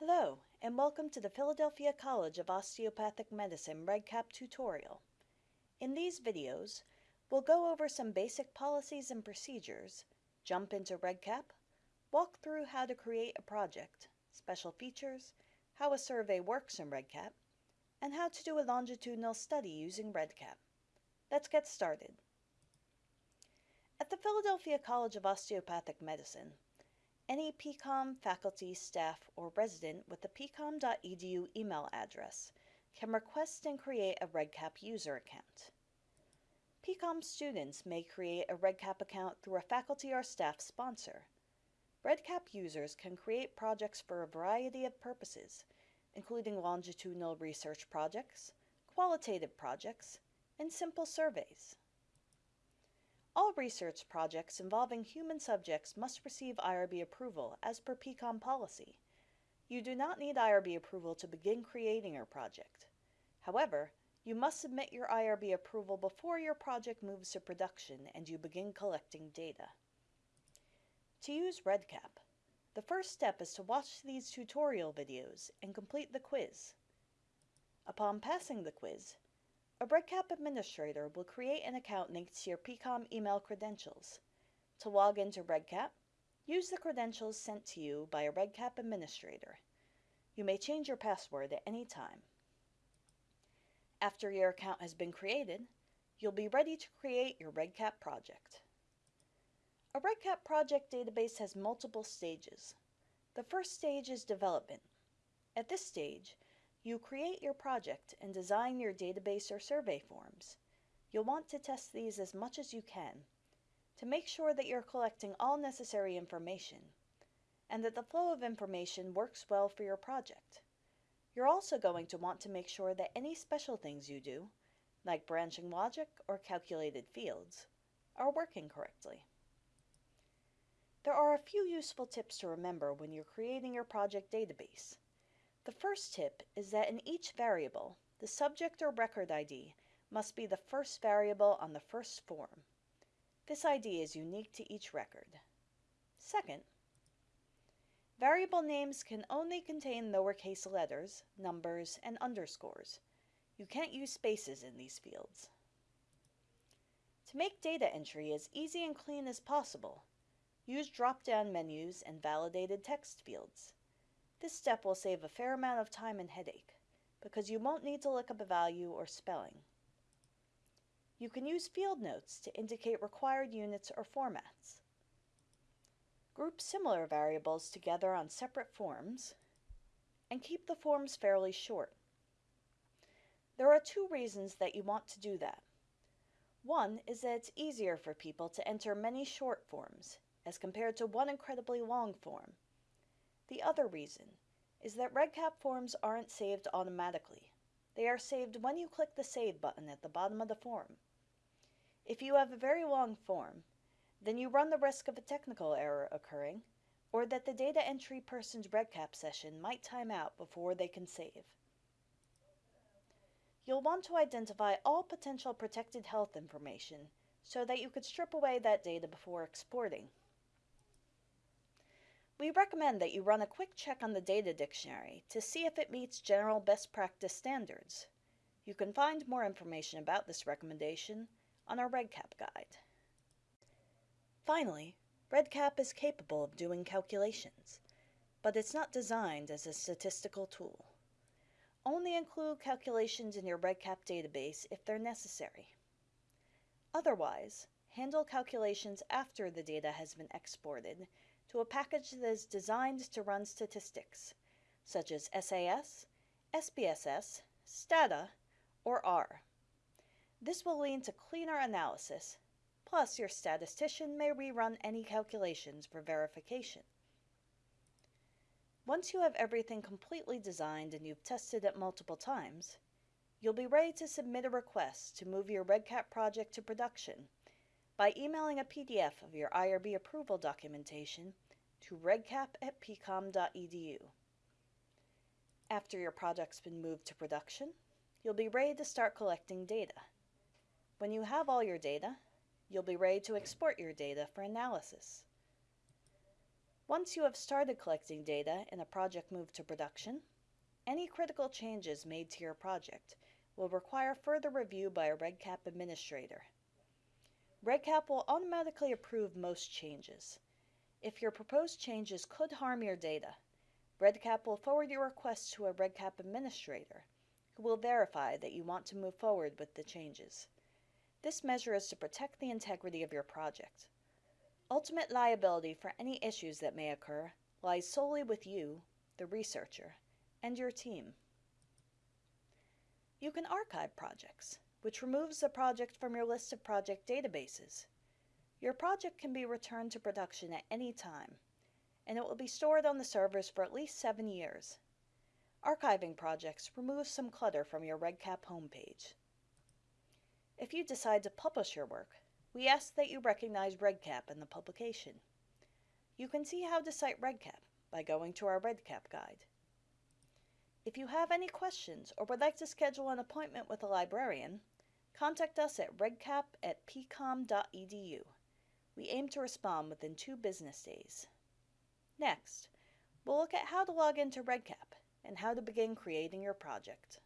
Hello, and welcome to the Philadelphia College of Osteopathic Medicine REDCap tutorial. In these videos, we'll go over some basic policies and procedures, jump into REDCap, walk through how to create a project, special features, how a survey works in REDCap, and how to do a longitudinal study using REDCap. Let's get started. At the Philadelphia College of Osteopathic Medicine, any PCOM faculty, staff, or resident with a pcom.edu email address can request and create a REDCap user account. PCOM students may create a REDCap account through a faculty or staff sponsor. REDCap users can create projects for a variety of purposes, including longitudinal research projects, qualitative projects, and simple surveys. All research projects involving human subjects must receive IRB approval as per PCOM policy. You do not need IRB approval to begin creating your project. However, you must submit your IRB approval before your project moves to production and you begin collecting data. To use REDCap, the first step is to watch these tutorial videos and complete the quiz. Upon passing the quiz, a REDCap administrator will create an account linked to your PCOM email credentials. To log into REDCap, use the credentials sent to you by a REDCap administrator. You may change your password at any time. After your account has been created, you'll be ready to create your REDCap project. A REDCap project database has multiple stages. The first stage is development. At this stage, you create your project and design your database or survey forms. You'll want to test these as much as you can to make sure that you're collecting all necessary information and that the flow of information works well for your project. You're also going to want to make sure that any special things you do, like branching logic or calculated fields, are working correctly. There are a few useful tips to remember when you're creating your project database. The first tip is that in each variable, the subject or record ID must be the first variable on the first form. This ID is unique to each record. Second, variable names can only contain lowercase letters, numbers, and underscores. You can't use spaces in these fields. To make data entry as easy and clean as possible, use drop-down menus and validated text fields. This step will save a fair amount of time and headache, because you won't need to look up a value or spelling. You can use field notes to indicate required units or formats. Group similar variables together on separate forms, and keep the forms fairly short. There are two reasons that you want to do that. One is that it's easier for people to enter many short forms as compared to one incredibly long form. The other reason is that REDCap forms aren't saved automatically. They are saved when you click the Save button at the bottom of the form. If you have a very long form, then you run the risk of a technical error occurring, or that the data entry person's REDCap session might time out before they can save. You'll want to identify all potential protected health information so that you could strip away that data before exporting. We recommend that you run a quick check on the data dictionary to see if it meets general best practice standards. You can find more information about this recommendation on our REDCap guide. Finally, REDCap is capable of doing calculations, but it's not designed as a statistical tool. Only include calculations in your REDCap database if they're necessary. Otherwise, handle calculations after the data has been exported to a package that is designed to run statistics, such as SAS, SPSS, STATA, or R. This will lead to cleaner analysis, plus your statistician may rerun any calculations for verification. Once you have everything completely designed and you've tested it multiple times, you'll be ready to submit a request to move your REDCap project to production by emailing a PDF of your IRB approval documentation to redcap at pcom.edu. After your project's been moved to production, you'll be ready to start collecting data. When you have all your data, you'll be ready to export your data for analysis. Once you have started collecting data and a project moved to production, any critical changes made to your project will require further review by a REDCap administrator. REDCap will automatically approve most changes. If your proposed changes could harm your data, REDCap will forward your request to a REDCap administrator who will verify that you want to move forward with the changes. This measure is to protect the integrity of your project. Ultimate liability for any issues that may occur lies solely with you, the researcher, and your team. You can archive projects, which removes the project from your list of project databases. Your project can be returned to production at any time, and it will be stored on the servers for at least seven years. Archiving projects removes some clutter from your REDCap homepage. If you decide to publish your work, we ask that you recognize REDCap in the publication. You can see how to cite REDCap by going to our REDCap guide. If you have any questions or would like to schedule an appointment with a librarian, contact us at redcap at pcom.edu. We aim to respond within two business days. Next, we'll look at how to log into REDCap and how to begin creating your project.